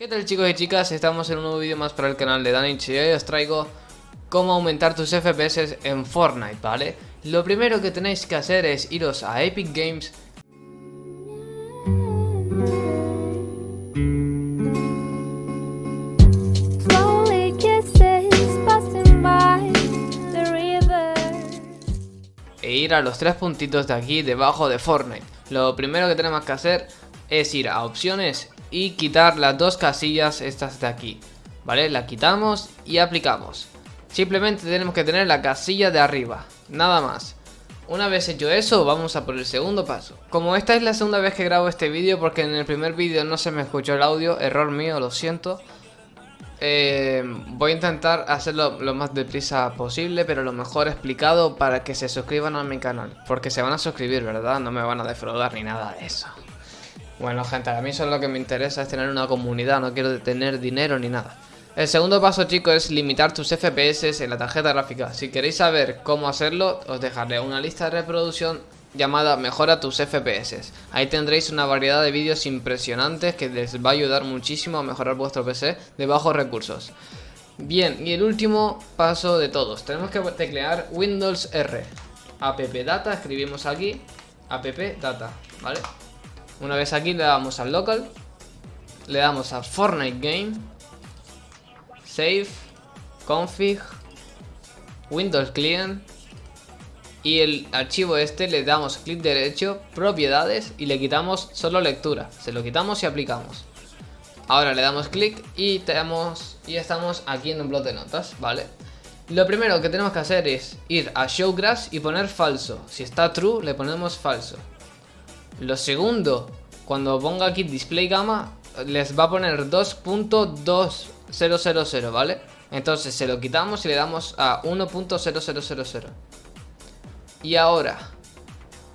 ¿Qué tal chicos y chicas? Estamos en un nuevo vídeo más para el canal de Danich y hoy os traigo cómo aumentar tus FPS en Fortnite, ¿vale? Lo primero que tenéis que hacer es iros a Epic Games e ir a los tres puntitos de aquí debajo de Fortnite. Lo primero que tenemos que hacer es ir a opciones y quitar las dos casillas estas de aquí, ¿vale? La quitamos y aplicamos. Simplemente tenemos que tener la casilla de arriba, nada más. Una vez hecho eso, vamos a por el segundo paso. Como esta es la segunda vez que grabo este vídeo, porque en el primer vídeo no se me escuchó el audio, error mío, lo siento. Eh, voy a intentar hacerlo lo más deprisa posible, pero lo mejor explicado para que se suscriban a mi canal. Porque se van a suscribir, ¿verdad? No me van a defraudar ni nada de eso. Bueno gente, a mí solo lo que me interesa es tener una comunidad, no quiero tener dinero ni nada. El segundo paso chicos es limitar tus FPS en la tarjeta gráfica. Si queréis saber cómo hacerlo, os dejaré una lista de reproducción llamada Mejora tus FPS. Ahí tendréis una variedad de vídeos impresionantes que les va a ayudar muchísimo a mejorar vuestro PC de bajos recursos. Bien, y el último paso de todos, tenemos que teclear Windows R. app data, escribimos aquí, app data, ¿vale? Una vez aquí le damos al local, le damos a Fortnite Game, Save, Config, Windows Client y el archivo este le damos clic derecho, propiedades y le quitamos solo lectura. Se lo quitamos y aplicamos. Ahora le damos clic y, tenemos, y estamos aquí en un blog de notas, ¿vale? Lo primero que tenemos que hacer es ir a Show Grass y poner falso. Si está true, le ponemos falso. Lo segundo, cuando ponga aquí display gamma, les va a poner 2.2000, ¿vale? Entonces se lo quitamos y le damos a 1.0000. Y ahora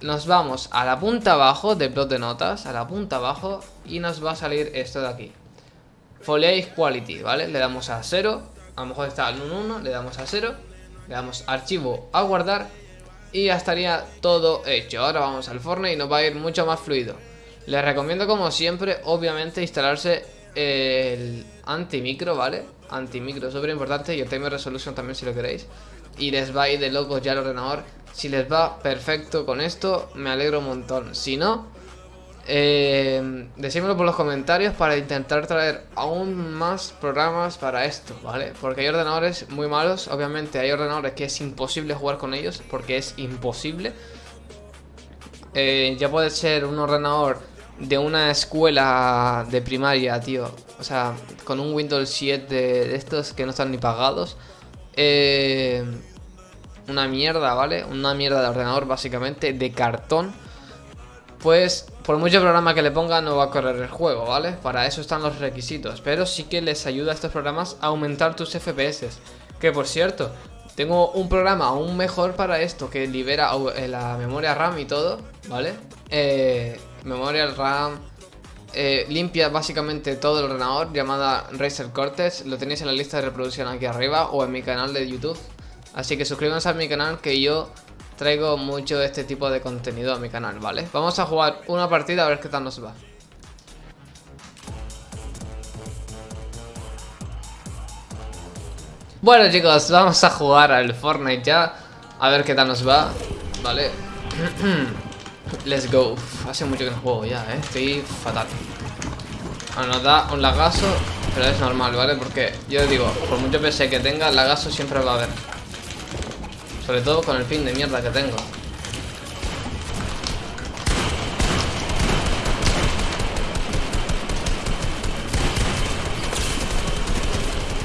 nos vamos a la punta abajo del blog de notas, a la punta abajo, y nos va a salir esto de aquí. Foliage Quality, ¿vale? Le damos a 0, a lo mejor está en un 1, le damos a 0, le damos archivo a guardar y ya estaría todo hecho. Ahora vamos al Fortnite y nos va a ir mucho más fluido. Les recomiendo como siempre, obviamente, instalarse el antimicro, ¿vale? Antimicro, súper importante y el timer resolution también si lo queréis. Y les va a ir de locos ya el ordenador. Si les va perfecto con esto, me alegro un montón. Si no, eh, decímelo por los comentarios para intentar traer aún más programas para esto, ¿vale? Porque hay ordenadores muy malos, obviamente hay ordenadores que es imposible jugar con ellos, porque es imposible. Eh, ya puede ser un ordenador de una escuela de primaria, tío. O sea, con un Windows 7 de, estos que no están ni pagados. Eh, una mierda, ¿vale? Una mierda de ordenador, básicamente, de cartón pues por mucho programa que le ponga no va a correr el juego, ¿vale? Para eso están los requisitos, pero sí que les ayuda a estos programas a aumentar tus FPS. Que por cierto, tengo un programa aún mejor para esto, que libera eh, la memoria RAM y todo, ¿vale? Eh, memoria RAM, eh, limpia básicamente todo el ordenador, llamada Razer Cortex, lo tenéis en la lista de reproducción aquí arriba o en mi canal de YouTube. Así que suscríbanse a mi canal que yo traigo mucho este tipo de contenido a mi canal, ¿vale? Vamos a jugar una partida a ver qué tal nos va. Bueno chicos, vamos a jugar al Fortnite ya A ver qué tal nos va Vale Let's go Hace mucho que no juego ya, eh Estoy fatal Bueno, nos da un lagazo Pero es normal, ¿vale? Porque yo digo Por mucho PC que tenga, lagazo siempre va a haber sobre todo con el fin de mierda que tengo.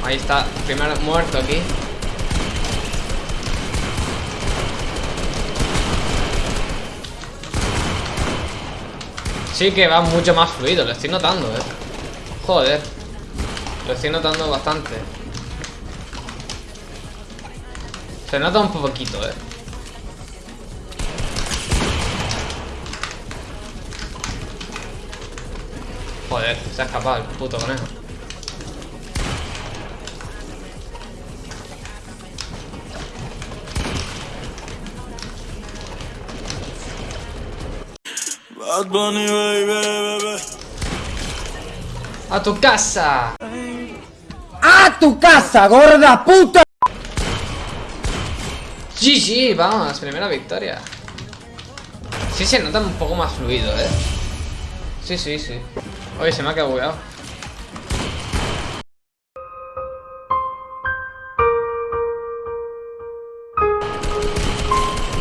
Ahí está, primero muerto aquí. Sí que va mucho más fluido, lo estoy notando, eh. Joder. Lo estoy notando bastante. Se nota un poquito, eh. Joder, se ha escapado el puto conejo. Bad Bunny, baby, baby. ¡A tu casa! ¡A tu casa, gorda puta! GG, vamos, primera victoria. Sí se nota un poco más fluido, ¿eh? Sí, sí, sí. Oye, se me ha quedado bugueado.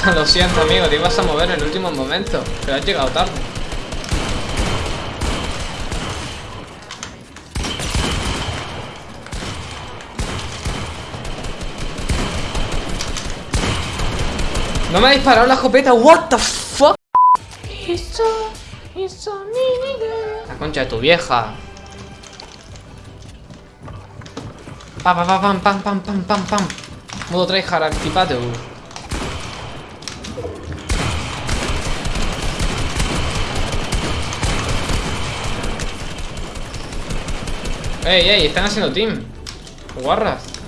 Lo siento, amigo, te ibas a mover en el último momento, pero has llegado tarde. No me ha disparado la escopeta, what the fuck? La concha de tu vieja. Pam, pam, pam, pam, pam, pam, pam, pam. Modo tryhard, activate. Ey, ey, están haciendo team. Guarras.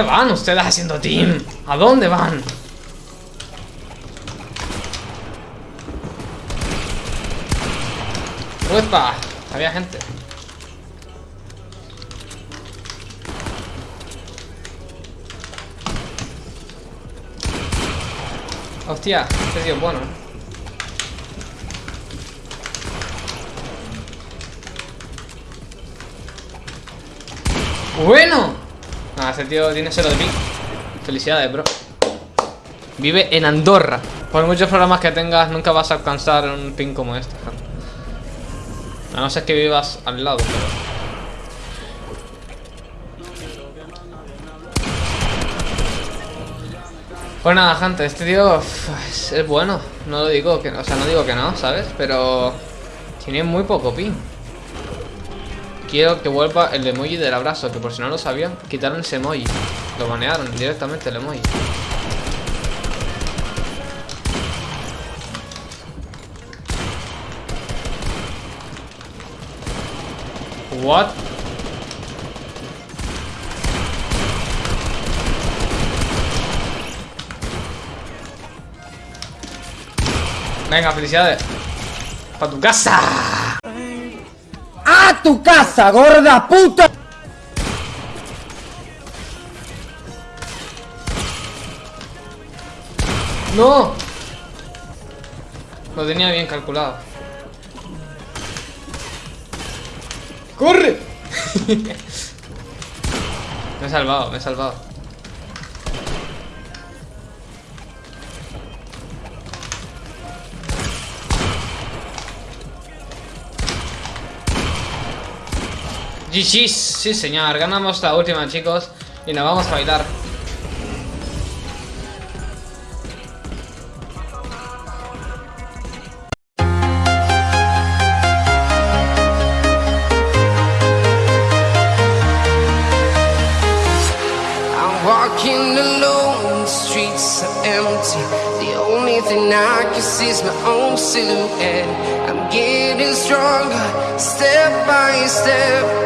¿A dónde van ustedes haciendo team? ¿A dónde van? ¡Uepa! Había gente. Hostia, este tío es bueno. ¡Bueno! Ah, ese tío tiene cero de ping. Felicidades, bro. Vive en Andorra. Por muchos programas que tengas, nunca vas a alcanzar un ping como este. A no ser que vivas al lado, pero... Pues nada, gente, este tío es, bueno. No lo digo que, o sea, no digo que no, ¿sabes? Pero tiene muy poco ping. Quiero que vuelva el emoji del abrazo, que por si no lo sabían, quitaron ese emoji. Lo banearon directamente el emoji. What? Venga, felicidades. Para tu casa. ¡A tu casa, gorda puta! ¡No! Lo tenía bien calculado. ¡Corre! me he salvado, me he salvado. GG's, sí señor, ganamos la última chicos. Y nos vamos a bailar. Is my own silhouette. I'm getting stronger, step by step.